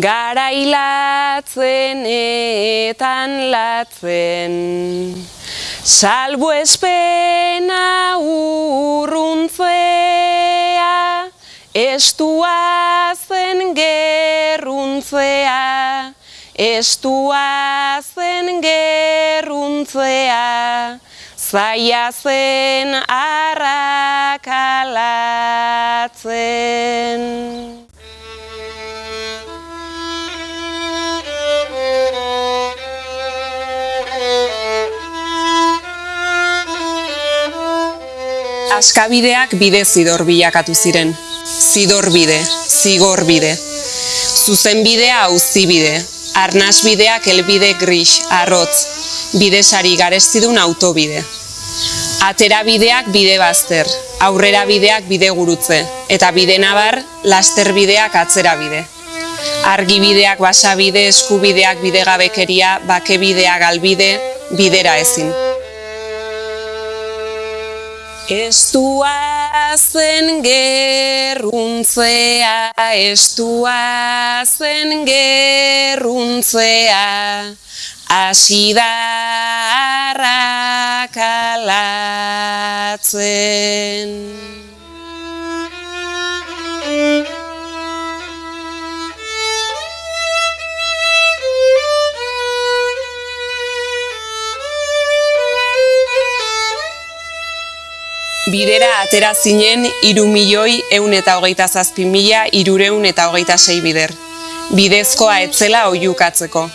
garailatzen etan latzen. Salbo espena urruntzea, estua zen gerruntzea, estua zen gerruntzea, zaila zen arrakalatzen. Askabideak bide zidor bilakatu ziren. Zidor bide, zigor bide. Zuzen bidea auzi bide. Arnas bideak elbide gris, arrotz. Bidesari garestidun autobide. Atera bideak bide bazter, aurrera bideak bide gurutze, eta bide nabar, laster bideak atzera bide. Argi bideak basabide, eskubideak bide gabekeria, bake bidea galbide, bidera ezin. Estua zen gerruntzea, estua zen gerruntzea, hasi da Bidera atera zinen iru milioi eun eta hogeita zazpi mila irureun eta hogeita sei bider. Bidezkoa etzela oiukatzeko.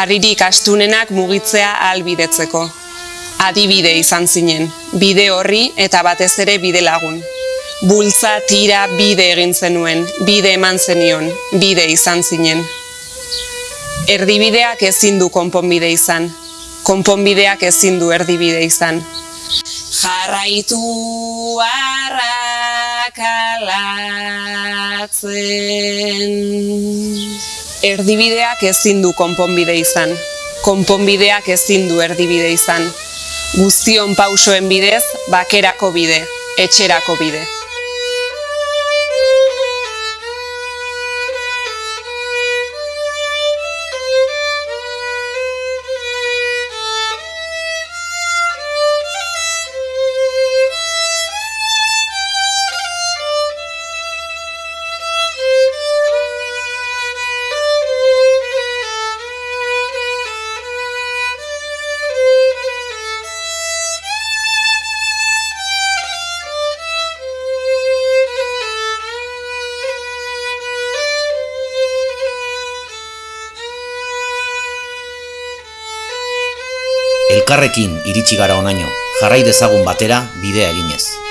Arririk astunenak mugitzea albidetzeko. Adibide izan zinen, bide horri eta batez ere bide lagun. Bultza tira bide egin zenuen, bide eman zenion, bide izan zinen. Erdibideak ezin du konponbide izan, konponbideak ezin du erdibide izan jarraitu arrakalatzen. Erdibideak ezin du konponbide izan, konponbideak ezin du erdibide izan. Guztion pausoen bidez, bakerako bide, etxerako bide. Elkarrekin iritsi gara onaino, jarrai dezagun batera bidea eginez.